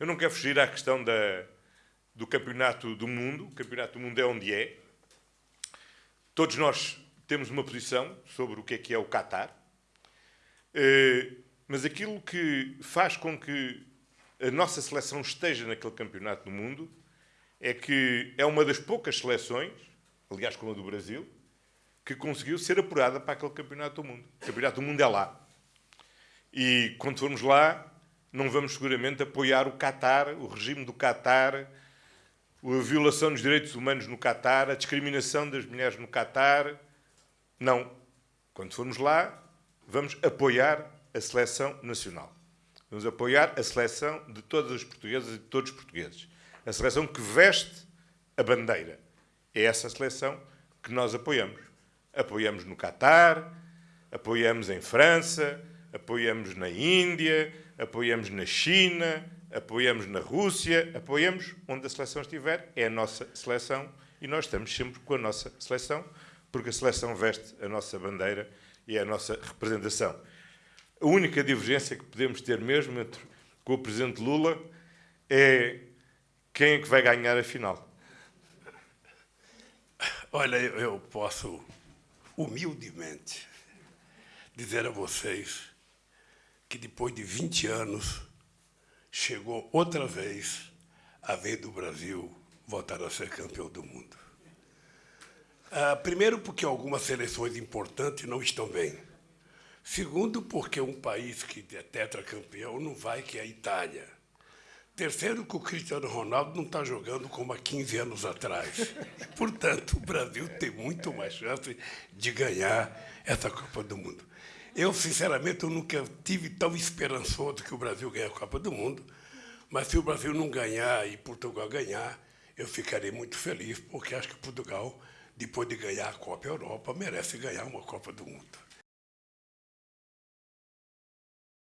Eu não quero fugir à questão da, do campeonato do mundo. O campeonato do mundo é onde é. Todos nós temos uma posição sobre o que é que é o Qatar. Eh, mas aquilo que faz com que a nossa seleção esteja naquele campeonato do mundo é que é uma das poucas seleções, aliás, como a do Brasil, que conseguiu ser apurada para aquele campeonato do mundo. O campeonato do mundo é lá. E quando formos lá, não vamos seguramente apoiar o Qatar, o regime do Qatar, a violação dos direitos humanos no Qatar, a discriminação das mulheres no Qatar. Não. Quando formos lá, vamos apoiar a seleção nacional. Vamos apoiar a seleção de todas as portuguesas e de todos os portugueses. A seleção que veste a bandeira. É essa seleção que nós apoiamos. Apoiamos no Catar, apoiamos em França, apoiamos na Índia, apoiamos na China, apoiamos na Rússia, apoiamos onde a seleção estiver, é a nossa seleção e nós estamos sempre com a nossa seleção, porque a seleção veste a nossa bandeira e é a nossa representação. A única divergência que podemos ter mesmo entre, com o Presidente Lula é quem é que vai ganhar a final. Olha, eu posso humildemente dizer a vocês que depois de 20 anos chegou outra vez a vez do Brasil voltar a ser campeão do mundo. Ah, primeiro, porque algumas seleções importantes não estão bem. Segundo, porque um país que é tetracampeão não vai, que é a Itália. Terceiro, que o Cristiano Ronaldo não está jogando como há 15 anos atrás. Portanto, o Brasil tem muito mais chance de ganhar essa Copa do Mundo. Eu, sinceramente, eu nunca tive tão esperançoso que o Brasil ganhe a Copa do Mundo, mas se o Brasil não ganhar e Portugal ganhar, eu ficarei muito feliz, porque acho que Portugal, depois de ganhar a Copa Europa, merece ganhar uma Copa do Mundo.